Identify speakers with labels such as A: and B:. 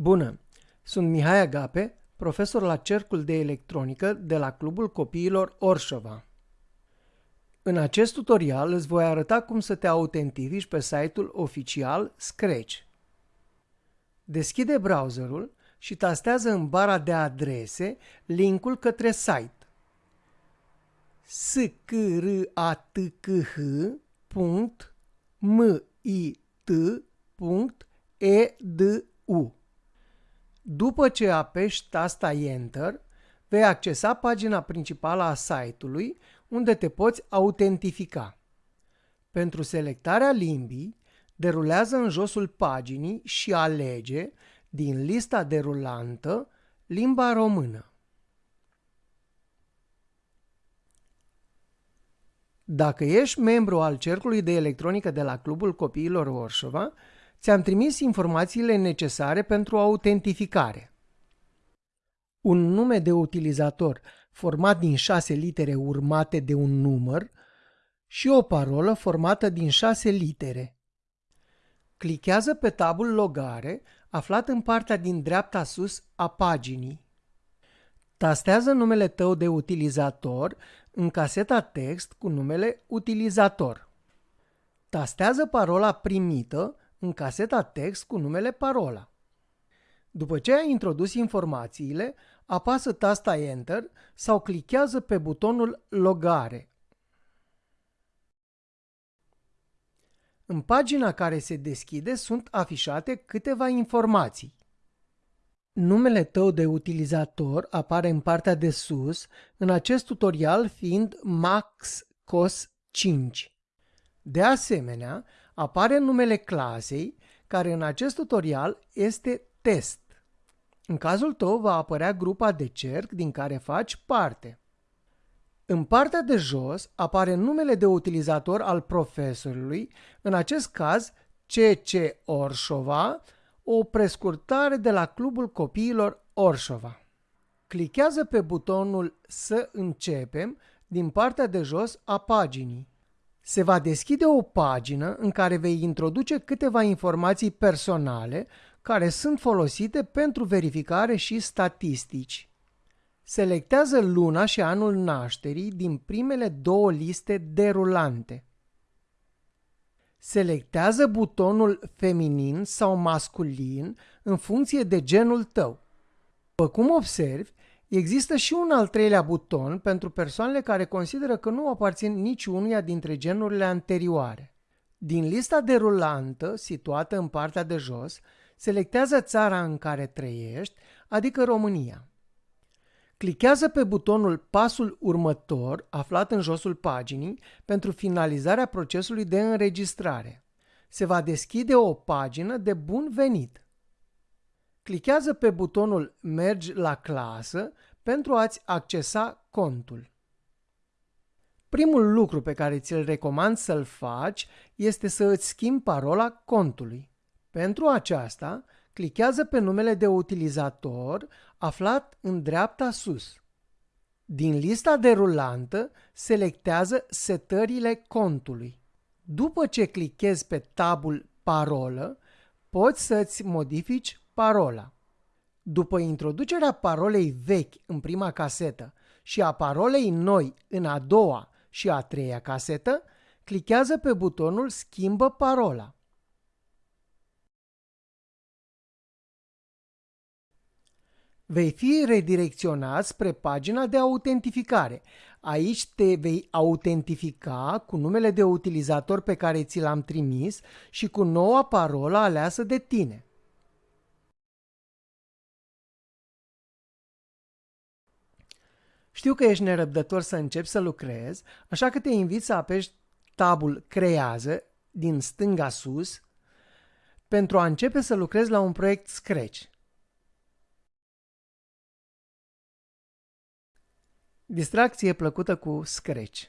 A: Bună! Sunt Mihai Agape, profesor la Cercul de Electronică de la Clubul Copiilor Orșova. În acest tutorial îți voi arăta cum să te autentifici pe site-ul oficial Scratch. Deschide browserul și tastează în bara de adrese linkul către site skratk.mit.edu după ce apeși tasta Enter, vei accesa pagina principală a site-ului, unde te poți autentifica. Pentru selectarea limbii, derulează în josul paginii și alege din lista derulantă limba română. Dacă ești membru al Cercului de Electronică de la Clubul Copiilor Orșova, ți-am trimis informațiile necesare pentru autentificare. Un nume de utilizator format din șase litere urmate de un număr și o parolă formată din șase litere. Clichează pe tabul Logare, aflat în partea din dreapta sus a paginii. Tastează numele tău de utilizator în caseta text cu numele utilizator. Tastează parola primită în caseta text cu numele parola. După ce ai introdus informațiile, apasă tasta Enter sau clichează pe butonul Logare. În pagina care se deschide sunt afișate câteva informații. Numele tău de utilizator apare în partea de sus, în acest tutorial fiind MaxCos5. De asemenea, apare numele clasei, care în acest tutorial este test. În cazul tău va apărea grupa de cerc din care faci parte. În partea de jos apare numele de utilizator al profesorului, în acest caz CC Orșova, o prescurtare de la Clubul Copiilor Orșova. Clichează pe butonul Să începem din partea de jos a paginii. Se va deschide o pagină în care vei introduce câteva informații personale care sunt folosite pentru verificare și statistici. Selectează luna și anul nașterii din primele două liste derulante. Selectează butonul feminin sau masculin în funcție de genul tău. După cum observi, există și un al treilea buton pentru persoanele care consideră că nu aparțin niciunuia dintre genurile anterioare. Din lista derulantă, situată în partea de jos, selectează țara în care trăiești, adică România. Clichează pe butonul Pasul următor, aflat în josul paginii, pentru finalizarea procesului de înregistrare. Se va deschide o pagină de bun venit. Clichează pe butonul Mergi la clasă pentru a-ți accesa contul. Primul lucru pe care ți-l recomand să-l faci este să îți schimbi parola contului. Pentru aceasta, clichează pe numele de utilizator aflat în dreapta sus. Din lista derulantă, selectează setările contului. După ce clichezi pe tabul Parolă, poți să-ți modifici parola. După introducerea parolei vechi în prima casetă și a parolei noi în a doua și a treia casetă, clichează pe butonul Schimbă parola. vei fi redirecționat spre pagina de autentificare. Aici te vei autentifica cu numele de utilizator pe care ți l-am trimis și cu noua parolă aleasă de tine. Știu că ești nerăbdător să începi să lucrezi, așa că te invit să apeși tabul Creează din stânga sus pentru a începe să lucrezi la un proiect Scratch. Distracție plăcută cu Scratch.